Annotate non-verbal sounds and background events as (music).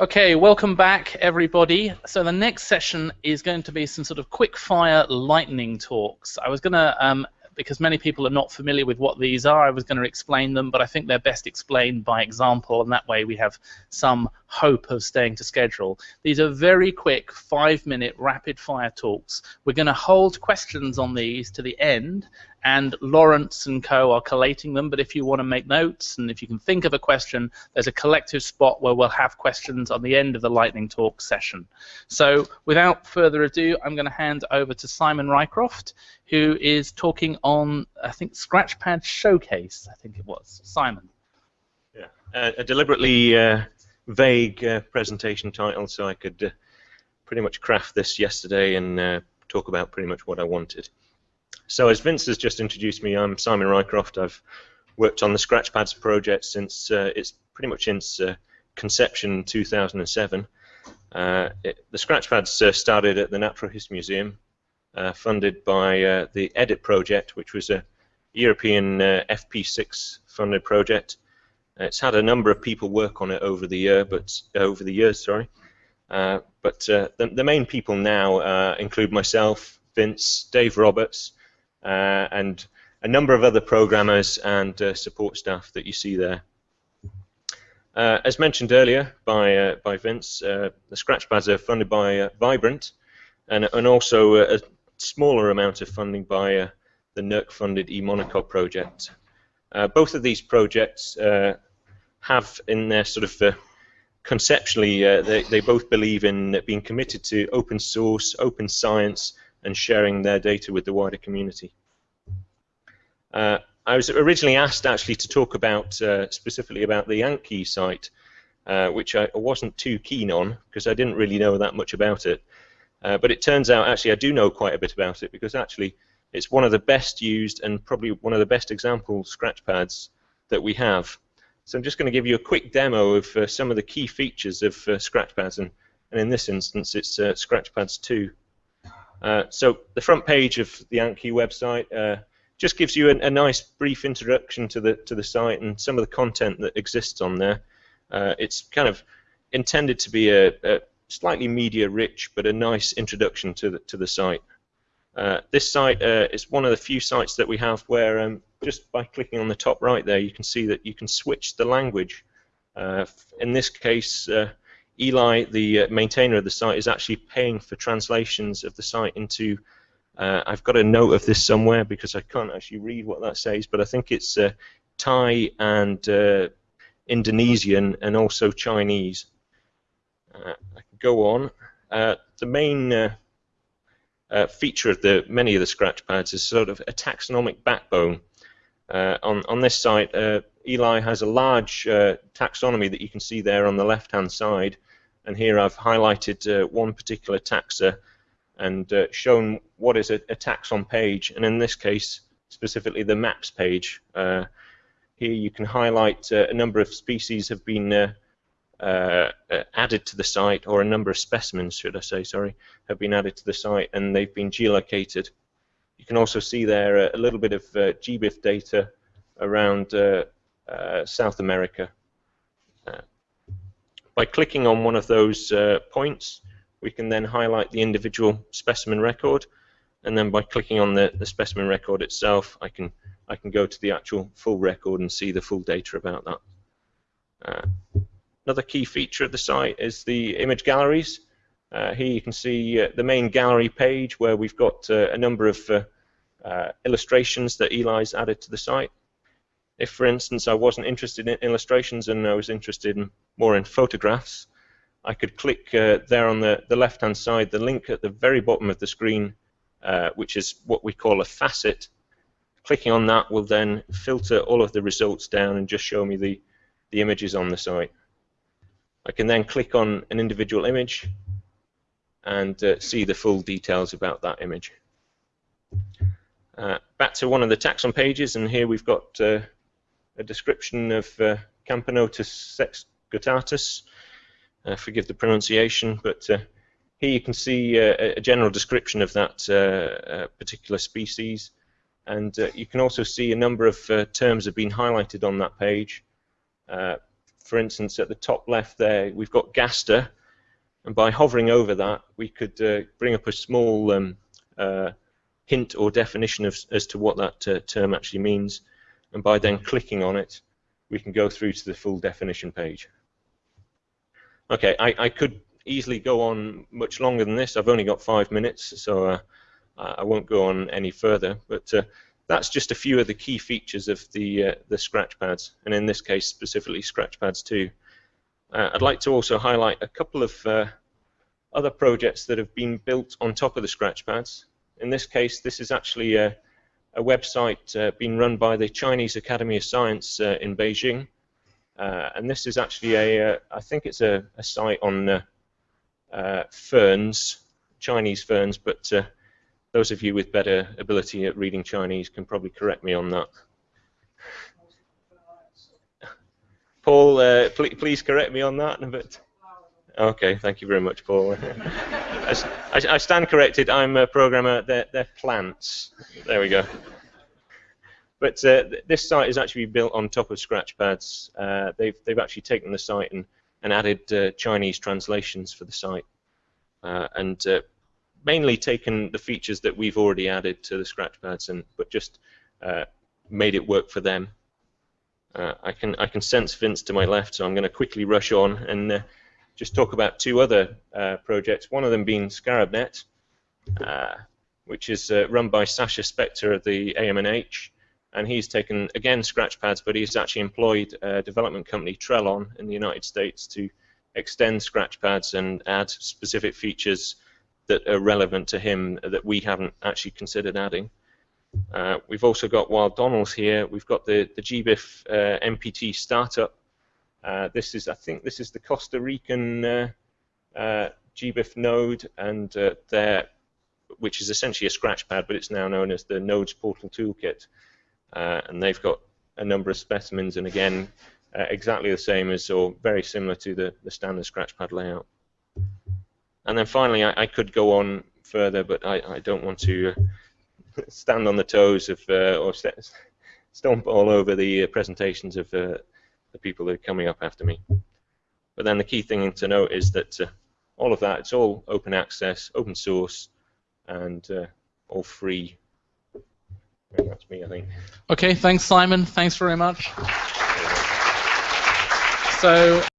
Okay, welcome back, everybody. So the next session is going to be some sort of quick fire lightning talks. I was going to, um, because many people are not familiar with what these are, I was going to explain them, but I think they're best explained by example, and that way we have some hope of staying to schedule. These are very quick, five-minute rapid fire talks. We're going to hold questions on these to the end, and Lawrence and co are collating them. But if you want to make notes and if you can think of a question, there's a collective spot where we'll have questions on the end of the lightning talk session. So without further ado, I'm going to hand over to Simon Rycroft, who is talking on, I think, Scratchpad Showcase, I think it was. Simon. Yeah, a deliberately uh, vague uh, presentation title so I could uh, pretty much craft this yesterday and uh, talk about pretty much what I wanted. So as Vince has just introduced me, I'm Simon Rycroft. I've worked on the Scratchpads project since uh, it's pretty much since uh, conception 2007. Uh, it, the Scratchpads uh, started at the Natural History Museum, uh, funded by uh, the EDIT project, which was a European FP6 funded project. It's had a number of people work on it over the year, but over the years, sorry. but the, the, main people now include myself, Vince, Dave Roberts, and a number of other programmers and uh, support staff that you see there. Uh, as mentioned earlier by by Vince, the Scratchpads are funded by Vibrant, and and also a smaller amount of funding by the NERC-funded eMonocot project. Uh, both of these projects uh, have in their sort of uh, conceptually, they, they both believe in being committed to open source, open science, and sharing their data with the wider community. Uh, I was originally asked actually to talk about uh, specifically about the AntKey site, uh, which I wasn't too keen on because I didn't really know that much about it. Uh, but it turns out actually I do know quite a bit about it because actually it's one of the best used and probably one of the best example scratch pads that we have. So I'm just going to give you a quick demo of uh, some of the key features of uh, scratchpads and, and in this instance it's Scratchpads 2. Uh, so the front page of the AntKey website uh, just gives you a, a, nice brief introduction to the to the site and some of the content that exists on there. Uh, it's kind of intended to be a, a, slightly media rich, but a nice introduction to the to the site. Uh, this site uh, is one of the few sites that we have where um, just by clicking on the top right there, you can see that you can switch the language. in this case. Eli, the maintainer of the site, is actually paying for translations of the site into. Uh, I've got a note of this somewhere because I can't actually read what that says, but I think it's uh, Thai and uh, Indonesian and also Chinese. Uh, I can go on. Uh, the main uh, feature of the many of the scratch pads is sort of a taxonomic backbone. on on this site, Eli has a large taxonomy that you can see there on the left-hand side and here I've highlighted uh, one particular taxa and uh, shown what is a, a, taxon page, and in this case, specifically the maps page. Uh, here you can highlight uh, a number of species have been uh, uh, added to the site, or a number of specimens, should I say, sorry, have been added to the site, and they've been geolocated. You can also see there a little bit of GBIF data around South America. By clicking on one of those uh, points, we can then highlight the individual specimen record, and then by clicking on the, the specimen record itself, I can I can go to the actual full record and see the full data about that. Uh, another key feature of the site is the image galleries. Uh, here you can see uh, the main gallery page where we've got uh, a number of uh, uh, illustrations that Eli's added to the site. If, for instance, I wasn't interested in illustrations and I was interested in more in photographs, I could click uh, there on the, the left-hand side, the link at the very bottom of the screen, uh, which is what we call a facet. Clicking on that will then filter all of the results down and just show me the, the images on the site. I can then click on an individual image and uh, see the full details about that image. Uh, back to one of the taxon pages, and here we've got uh, a description of uh, Camponotus sexguttatus. Uh, forgive the pronunciation, but uh, here you can see uh, a general description of that uh, uh, particular species, and you can also see a number of terms have been highlighted on that page. for instance, at the top left there, we've got Gaster, and by hovering over that, we could bring up a small um, hint or definition of, as to what that term actually means, and by then clicking on it, we can go through to the full definition page. Okay, I, I could easily go on much longer than this. I've only got five minutes, so uh, I won't go on any further. But uh, that's just a few of the key features of the uh, the scratchpads, and in this case specifically scratchpads 2. Uh, I'd like to also highlight a couple of uh, other projects that have been built on top of the scratch pads. In this case, this is actually a, a website uh, being run by the Chinese Academy of Science in Beijing. Uh, and this is actually a, uh, I think it's a, a site on uh, uh ferns, Chinese ferns, but uh, those of you with better ability at reading Chinese can probably correct me on that. Paul, uh, pl please correct me on that. But okay, thank you very much, Paul. (laughs) I, I, stand corrected. I'm a programmer. They're, they're plants. There we go. But uh, this site is actually built on top of Scratchpads. Uh, they've they've actually taken the site and and added uh, Chinese translations for the site, uh, and uh, mainly taken the features that we've already added to the Scratchpads and but just uh, made it work for them. I can I can sense Vince to my left, so I'm going to quickly rush on and just talk about two other projects. One of them being ScarabNet, which is run by Sasha Spector of the AMNH and he's taken again scratchpads, but he's actually employed a development company Trellon in the United States to extend scratchpads and add specific features that are relevant to him that we haven't actually considered adding. Uh, we've also got while Donald's here, we've got the the GBIF uh, NPT startup. Uh, this is I think this is the Costa Rican uh, uh, GBIF node, and uh, there, which is essentially a scratchpad, but it's now known as the Nodes Portal Toolkit uh, and they've got a number of specimens, and again, exactly the same as or very similar to the, the standard scratchpad layout. And then finally, I, I could go on further, but I, I don't want to (laughs) stand on the toes of or st stomp all over the presentations of the people that are coming up after me. But then the key thing to note is that uh, all of that, it's all open access, open source, and uh, all free that's me, I think. Okay, thanks, Simon. Thanks very much. So.